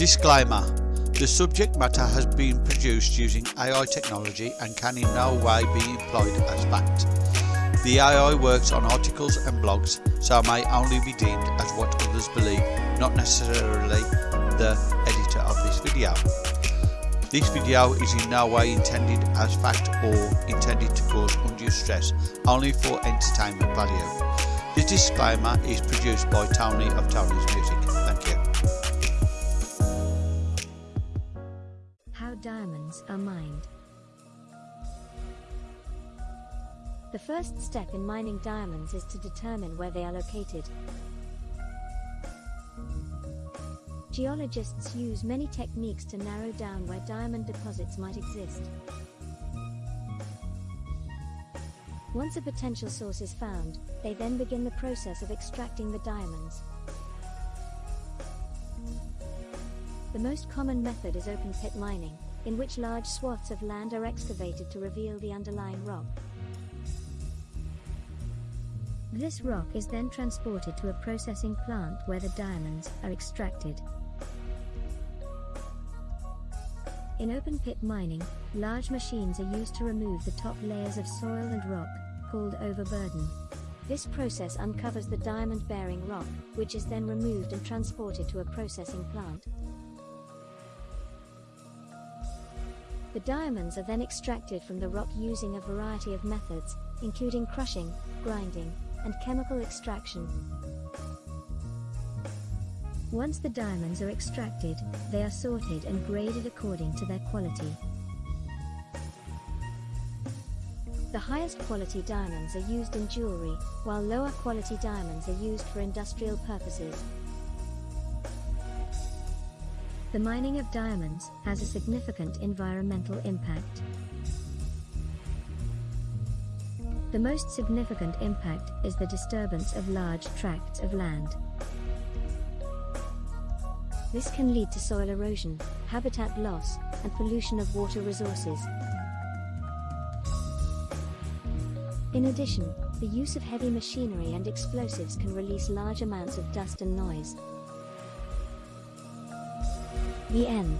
Disclaimer The subject matter has been produced using AI technology and can in no way be employed as fact. The AI works on articles and blogs, so may only be deemed as what others believe, not necessarily the editor of this video. This video is in no way intended as fact or intended to cause undue stress, only for entertainment value. This disclaimer is produced by Tony of Tony's Music. The first step in mining diamonds is to determine where they are located. Geologists use many techniques to narrow down where diamond deposits might exist. Once a potential source is found, they then begin the process of extracting the diamonds. The most common method is open pit mining, in which large swaths of land are excavated to reveal the underlying rock. This rock is then transported to a processing plant where the diamonds are extracted. In open pit mining, large machines are used to remove the top layers of soil and rock, called overburden. This process uncovers the diamond-bearing rock, which is then removed and transported to a processing plant. The diamonds are then extracted from the rock using a variety of methods, including crushing, grinding, and chemical extraction. Once the diamonds are extracted, they are sorted and graded according to their quality. The highest quality diamonds are used in jewelry, while lower quality diamonds are used for industrial purposes. The mining of diamonds has a significant environmental impact. The most significant impact is the disturbance of large tracts of land. This can lead to soil erosion, habitat loss, and pollution of water resources. In addition, the use of heavy machinery and explosives can release large amounts of dust and noise. The end.